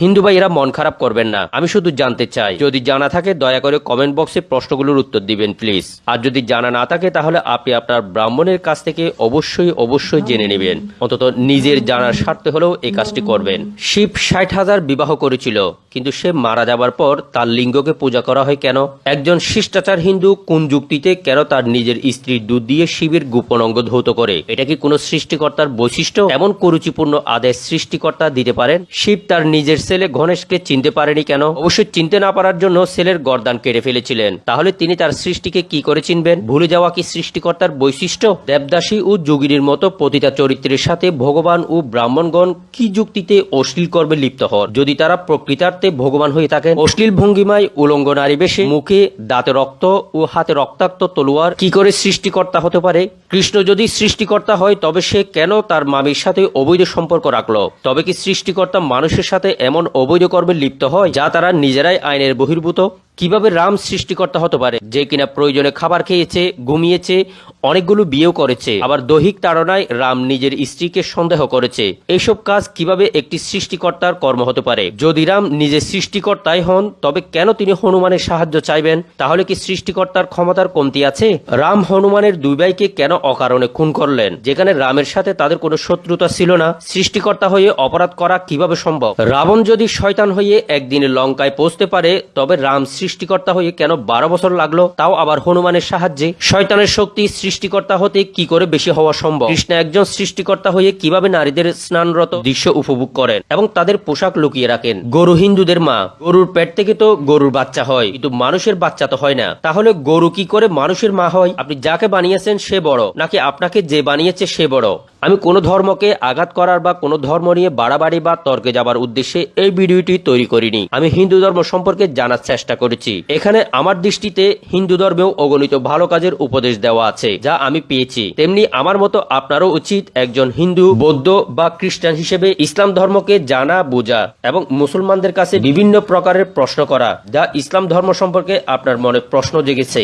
হিন্দু ভাইয়েরা মন খারাপ করবেন না। আমি শুধু জানতে চাই, যদি জানা থাকে দয়া করে কমেন্ট বক্সে প্রশ্নগুলোর উত্তর দিবেন, প্লিজ। আর যদি জানা না থাকে, তাহলে আপনি আপনার ব্রাহ্মণের কাছ থেকে অবশ্যই অবশ্যই জেনে নেবেন। অন্তত নিজের জানার স্বার্থে হলেও এই কাজটি করবেন। শিব ষাট হাজার বিবাহ করেছিল। কিন্তু সে মারা যাবার পর তার লিঙ্গকে পূজা করা হয় কেন? একজন শিষ্টাচার হিন্দু কোন যুক্তিতে কেন তার নিজের স্ত্রীর দুধ দিয়ে শিবের গোপন অঙ্গ ধৌত করে? এটা কি কোনো সৃষ্টিকর্তার বৈশিষ্ট্য? এমন কুরুচিপূর্ণ আদেশ সৃষ্টিকর্তা দিতে পারেন? শিব তার নিজের ছেলে গণেশকে চিনতে পারেনি কেন? অবশ্যই চিনতে না পারার জন্য ছেলের গর্দান কেটে ফেলেছিলেন। তাহলে তিনি তার সৃষ্টিকে কি করে চিনবেন? ভুলে যাওয়া কি সৃষ্টিকর্তার বৈশিষ্ট্য? দেবদাসী ও যোগিনীর মতো পতিতা চরিত্রের সাথে ভগবান ও ব্রাহ্মণগণ কি যুক্তিতে অশ্লীল কর্মে লিপ্ত হন? যদি তারা প্রকৃতার্থে ভগবান হয়ে থাকেন। অশ্লীল ভঙ্গিমায় উলঙ্গ নারী বেশে, মুখে দাঁতে রক্ত ও হাতে রক্তাক্ত তলোয়ার। কি করে সৃষ্টিকর্তা হতে পারে? কৃষ্ণ যদি সৃষ্টিকর্তা হয়, তবে সে কেন তার মামির সাথে অবৈধ সম্পর্ক রাখল? তবে কি সৃষ্টিকর্তা মানুষের সাথে এমন অবৈধ কর্মে লিপ্ত হয়, যা তারা নিজেরাই আইনের বহির্ভূত? কীভাবে রাম সৃষ্টিকর্তা হতে পারে? যে কিনা প্রয়োজনে খাবার খেয়েছে, ঘুমিয়েছে, অনেকগুলো বিয়েও করেছে, আবার দৈহিক তাড়নায় রাম নিজের স্ত্রীকে সন্দেহ করেছে। এইসব কাজ কীভাবে একটি সৃষ্টিকর্তার কর্ম হতে পারে? যদি রাম নিজের সৃষ্টিকর্তাই হন, তবে কেন তিনি হনুমানের সাহায্য চাইবেন? তাহলে কি সৃষ্টিকর্তার ক্ষমতার কমতি আছে? রাম হনুমানের দুই ভাইকে কেন অকারণে খুন করলেন। যেখানে রামের সাথে তাদের কোনো শত্রুতা ছিল না। সৃষ্টিকর্তা হয়ে অপরাধ করা কীভাবে সম্ভব? রাবণ যদি শয়তান হয়ে একদিনে লঙ্কায় পৌঁছতে পারে, তবে রাম সৃষ্টিকর্তা হয়ে কেন বারো বছর লাগল? তাও আবার হনুমানের সাহায্যে। শয়তানের শক্তি সৃষ্টিকর্তা হতে কি করে বেশি হওয়া সম্ভব? কৃষ্ণ একজন সৃষ্টিকর্তা হয়ে কীভাবে নারীদের স্নানরত দৃশ্য উপভোগ করেন এবং তাদের পোশাক লুকিয়ে রাখেন? গরু হিন্দুদের মা। গরুর পেট থেকে তো গরুর বাচ্চা হয়, কিন্তু মানুষের বাচ্চা তো হয় না। তাহলে গরু কি করে মানুষের মা হয়? আপনি যাকে বানিয়েছেন সে বড়। নাকি আপনাকে যে বানিয়েছে সে বড়? আমি কোনো ধর্মকে আঘাত করার বা কোনো ধর্ম নিয়ে বাড়াবাড়ি বা তর্কে যাবার উদ্দেশ্যে এই ভিডিওটি তৈরি করিনি। আমি হিন্দু ধর্ম সম্পর্কে জানার চেষ্টা করেছি। এখানে আমার দৃষ্টিতে হিন্দু ধর্মেও অগণিত ভালো কাজের উপদেশ দেওয়া আছে, যা আমি পেয়েছি। তেমনি আমার মতো আপনারও উচিত একজন হিন্দু, বৌদ্ধ বা খ্রিস্টান হিসেবে ইসলাম ধর্মকে জানা, বোঝা এবং মুসলমানদের কাছে বিভিন্ন প্রকারের প্রশ্ন করা, যা ইসলাম ধর্ম সম্পর্কে আপনার মনে প্রশ্ন জেগেছে।